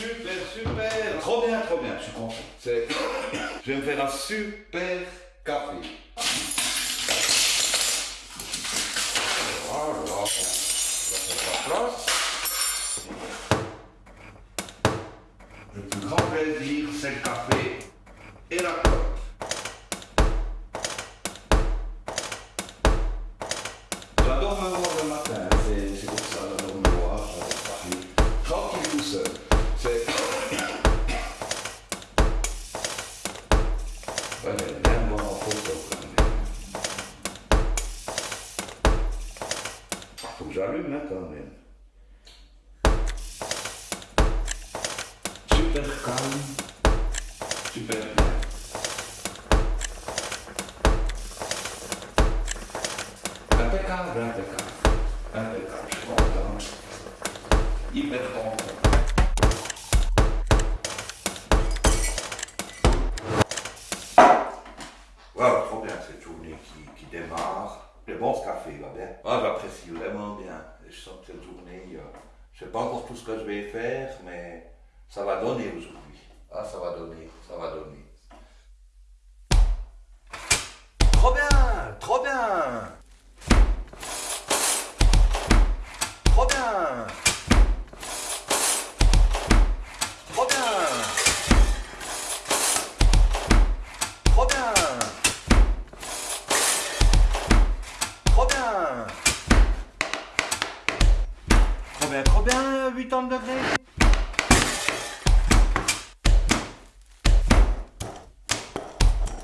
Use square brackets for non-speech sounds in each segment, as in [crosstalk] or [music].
Super, super. Trop bien, trop bien. Je suis content. [coughs] Je vais me faire un super café. Voilà. Place. Le plus grand plaisir, c'est le café et la clope. J'allume hein. Super calme, super bien. Impeccable, impeccable. Impeccable, je suis content. Hyper content. Qui, démarre. Le bon ce café va bien. Ah, j'apprécie vraiment bien. Je sens que cette journée, euh, je sais pas encore tout ce que je vais faire, mais ça va donner aujourd'hui. Ah, ça va donner, ça va donner. Trop bien, trop bien. Trop bien, trop bien, 80 degrés.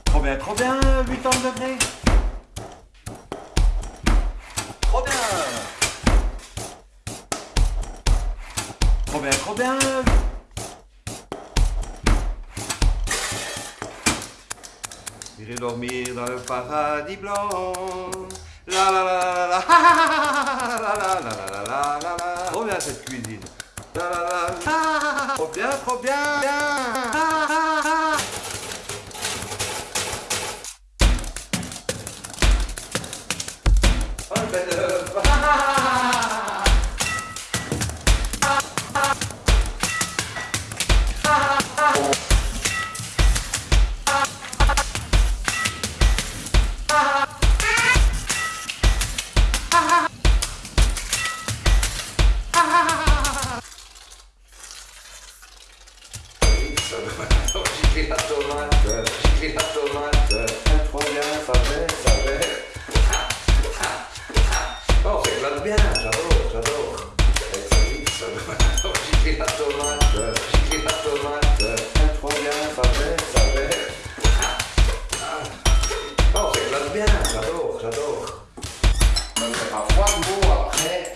Trop bien, trop bien, 80 degrés. Trop bien. Trop bien, trop bien. J'irai dormir dans le paradis blanc. La la la la la la la la la la la la la Trop cette cuisine. La la la la. Trop bien, trop bien. Oh, le bel Gicler la tomate, gicler la tomate, bien, ça fait, ça fait. Oh, c'est éclate bien, j'adore, j'adore. Ça me fait pas froid après.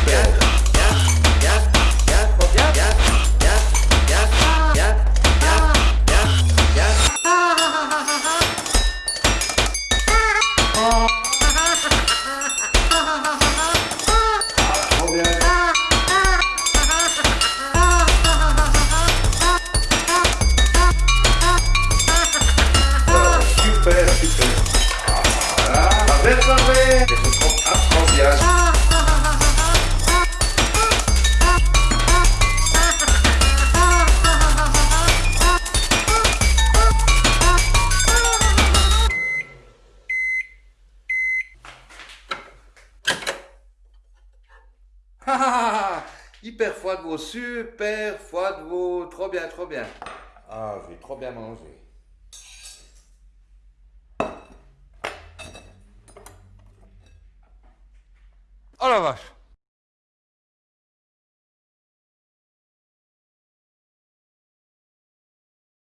Hyper foie de veau, super foie de veau, trop bien, trop bien. Ah, j'ai trop bien mangé. Oh la vache